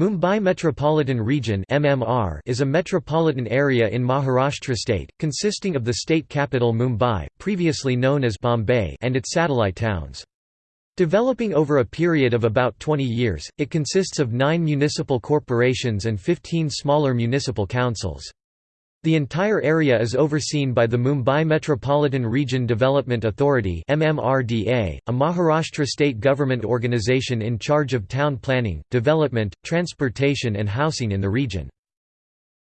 Mumbai Metropolitan Region (MMR) is a metropolitan area in Maharashtra state, consisting of the state capital Mumbai, previously known as Bombay, and its satellite towns. Developing over a period of about 20 years, it consists of 9 municipal corporations and 15 smaller municipal councils. The entire area is overseen by the Mumbai Metropolitan Region Development Authority a Maharashtra state government organisation in charge of town planning, development, transportation and housing in the region.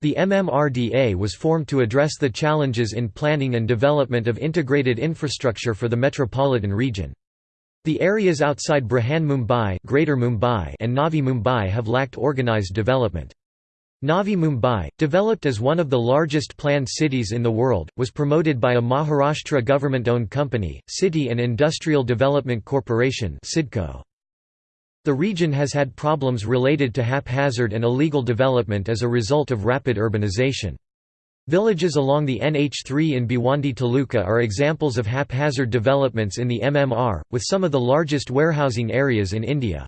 The MMRDA was formed to address the challenges in planning and development of integrated infrastructure for the metropolitan region. The areas outside Brihan Mumbai, Greater Mumbai and Navi Mumbai have lacked organised development. Navi Mumbai, developed as one of the largest planned cities in the world, was promoted by a Maharashtra government-owned company, City and Industrial Development Corporation The region has had problems related to haphazard and illegal development as a result of rapid urbanization. Villages along the NH3 in Bhiwandi Taluka are examples of haphazard developments in the MMR, with some of the largest warehousing areas in India.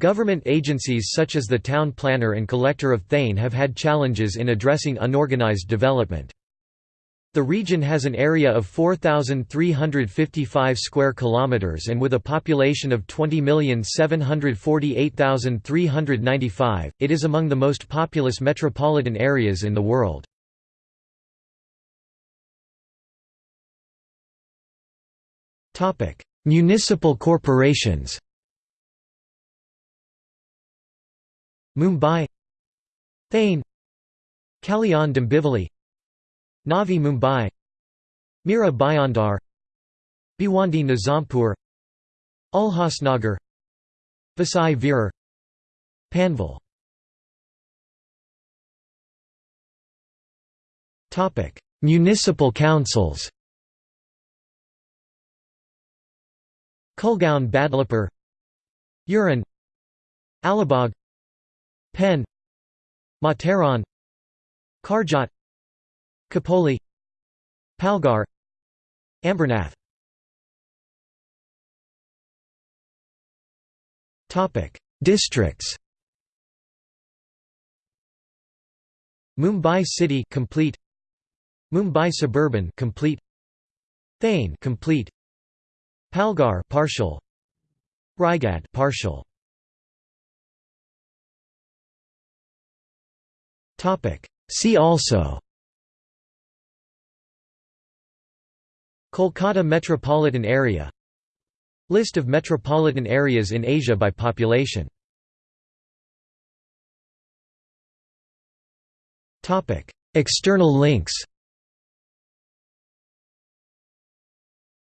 Government agencies such as the Town Planner and Collector of Thane have had challenges in addressing unorganized development. The region has an area of 4355 square kilometers and with a population of 20,748,395, it is among the most populous metropolitan areas in the world. Topic: Municipal corporations. Mumbai Thane Kalyan Dombivli Navi Mumbai Mira Bhayandar Bhiwandi Nizampur Ulhasnagar Vasai Virar Panvel. Municipal councils. Kulgaon Badlapur Uran Alibag Pen Matheran Karjat Khopoli Palghar Ambernath. Districts. Mumbai City complete. Mumbai Suburban complete. Thane complete. Palghar partial. Raigad partial See also. Kolkata metropolitan area. List of metropolitan areas in Asia by population. External links.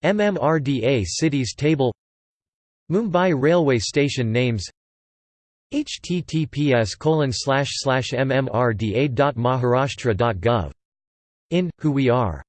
MMRDA cities table. Mumbai railway station names https mmrda.maharashtra.gov. In, Who We Are